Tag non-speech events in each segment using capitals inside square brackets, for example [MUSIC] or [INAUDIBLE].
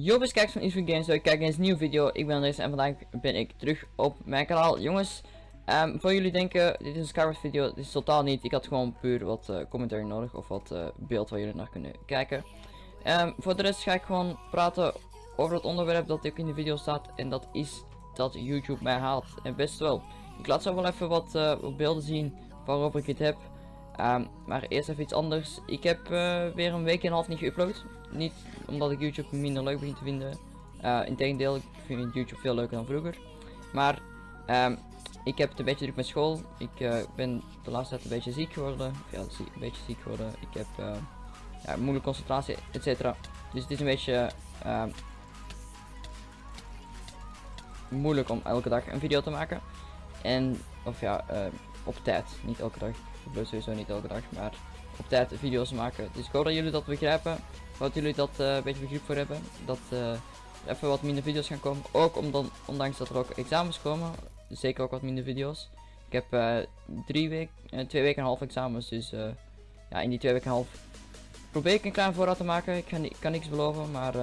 Yo kijkers van Eastwood Games, ik kijk eens een nieuwe video. Ik ben Andres en vandaag ben ik terug op mijn kanaal. Jongens, um, voor jullie denken, dit is een Skyward video, dit is totaal niet. Ik had gewoon puur wat uh, commentaar nodig of wat uh, beeld waar jullie naar kunnen kijken. Um, voor de rest ga ik gewoon praten over het onderwerp dat ook in de video staat. En dat is dat YouTube mij haalt. En best wel. Ik laat zo wel even wat, wat beelden zien waarover ik het heb. Um, maar eerst even iets anders. Ik heb weer een week en een half niet geüpload. Niet omdat ik YouTube minder leuk begin te vinden. Uh, Integendeel, ik vind YouTube veel leuker dan vroeger. Maar um, ik heb het een beetje druk met school. Ik uh, ben de laatste tijd een beetje ziek geworden. Of ja, een beetje ziek geworden. Ik heb ja, moeilijke concentratie, etc. Dus het is een beetje ehm, moeilijk om elke dag een video te maken. En, of ja, op tijd. Niet elke dag. Ik wil sowieso niet elke dag, maar op tijd video's maken. Dus ik hoop dat jullie dat begrijpen dat jullie dat uh, een beetje begrip voor hebben. Dat uh, even wat minder video's gaan komen. Ook omdat, ondanks dat er ook examens komen. Zeker ook wat minder video's. Ik heb uh, drie week, twee weken en half examens. Dus ja, in die twee weken en half probeer ik een klein voorraad te maken. Ik, ik kan niks beloven, maar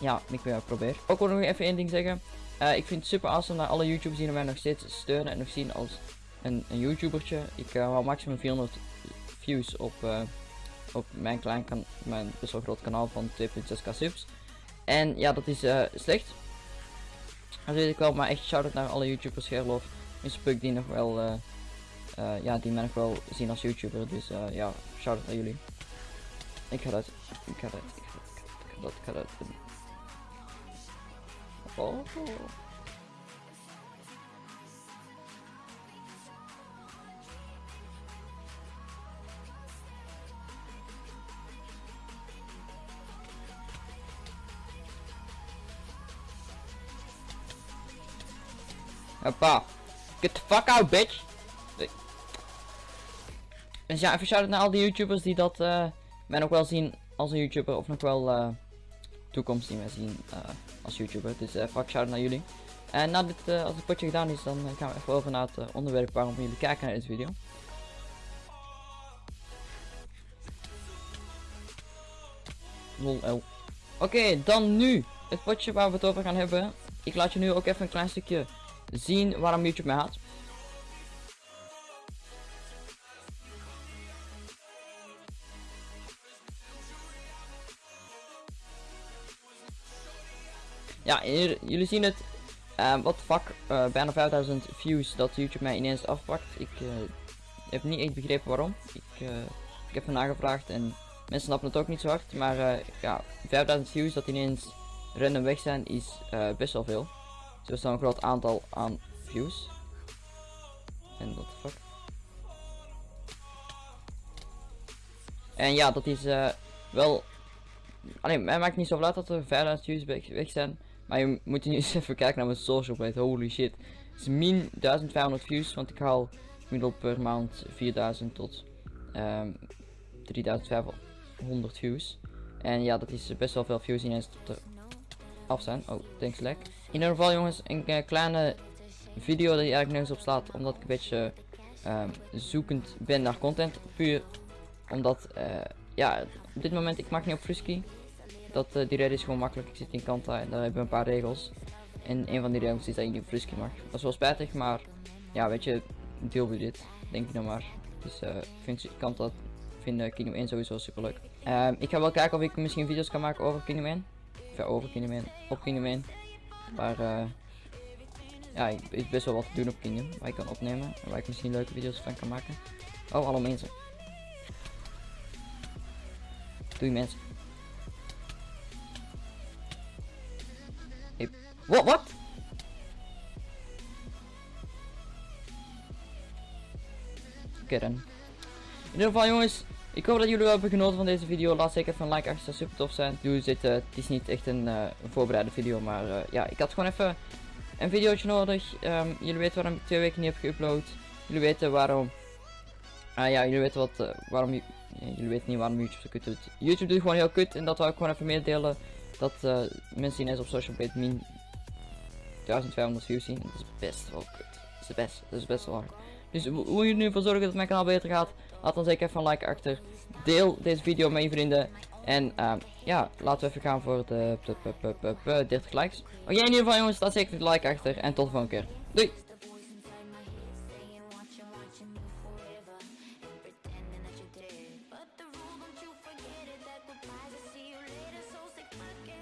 ja, ik uh, probeer. Ook wil nog even één ding zeggen. ik vind het super awesome naar alle YouTubers die mij nog steeds steunen en nog zien als een, een YouTubertje. Ik hou maximum 400 views op op mijn klein mijn best wel groot kanaal van 2.6k subs. En ja, dat is uh, slecht. Dat weet ik wel, maar echt shout-out naar alle YouTubers, Gerlof, Mr. Puk, die nog wel, uh, uh, ja, die mij nog wel zien als YouTuber. Dus ja, shout-out naar jullie. Ik ga dat, ik ga dat, ik ga dat, ik ga dat, ik ga dat. Oh. Hoppa. Get the fuck out, bitch. Dus ja, even shout naar al die YouTubers die dat uh, mij nog wel zien als een YouTuber. Of nog wel uh, toekomst die mij zien uh, als YouTuber. Dus uh, fuck shout naar jullie. En na dit, als het potje gedaan is, dan gaan we even over naar het onderwerp waarom jullie kijken naar deze video. Lol, Oké, dan nu het potje waar we het over gaan hebben. Ik laat je nu ook even een klein stukje zien waarom YouTube mij haat. Ja, jullie zien het. Uh, wat fuck, uh, bijna 5000 views dat YouTube mij ineens afpakt. Ik uh, heb niet echt begrepen waarom. Ik, ik heb ernaar gevraagd en mensen snappen het ook niet zo hard. Maar ja, 5000 views dat ineens random weg zijn is best wel veel. Er is een groot aantal aan views. En the fuck. En ja, dat is uh, wel... Alleen, mij maakt niet zo uit dat er 5000 views weg, zijn. Maar je moet nu [LAUGHS] eens even kijken naar mijn social blade. Holy shit. Het is min 1500 views, want ik haal gemiddeld per maand 4000 tot um, ehm, 3500 views. En ja, dat is best wel veel views ineens tot er af zijn. Oh, thanks lek. In ieder geval jongens, een uh, kleine video die eigenlijk nergens op slaat. Omdat ik een beetje uh, zoekend ben naar content. Puur omdat, uh, ja, op dit moment ik mag niet op Frisky. Dat, uh, die reden is gewoon makkelijk. Ik zit in Kanta en daar hebben we een paar regels. En een van die regels is dat je niet op Frisky mag. Dat is wel spijtig, maar ja, weet je, deel we dit. Denk ik nou maar. Dus uh, ik vind Kanta vinden Kingdom 1 sowieso super leuk. Uh, ik ga wel kijken of ik misschien video's kan maken over Kingdom 1. Of over Kingdom 1. Op Kingdom 1. Maar uh, ja, ik is best wel wat te doen op Kingdom. Waar ik kan opnemen. En waar ik misschien leuke video's van kan maken. Oh, alle mensen. Doei mensen. Wat? Wat? Oké dan. In ieder geval jongens, ik hoop dat jullie wel hebben genoten van deze video. Laat zeker even een like achter, zou super tof zijn. Doe dit, uh, het is niet echt een, een voorbereide video, maar uh, ja, ik had gewoon even een videootje nodig. Um, jullie weten waarom ik twee weken niet heb geüpload. Jullie weten waarom. Ah ja, jullie weten wat, waarom jullie weten niet waarom YouTube zo kut doet. YouTube doet gewoon heel kut en dat wil ik gewoon even meedelen. Dat mensen ineens op social media min 1500 views zien. Dat is best wel kut. Dat is best, dat is best wel hard. Dus hoe je nu ervoor zorgen dat mijn kanaal beter gaat, laat dan zeker even een like achter. Deel deze video met je vrienden. En ehm, ja, laten we even gaan voor de, de, de, de, de- de 30 likes. Oké, in ieder geval jongens, staat zeker de like achter. En tot de volgende keer. Doei!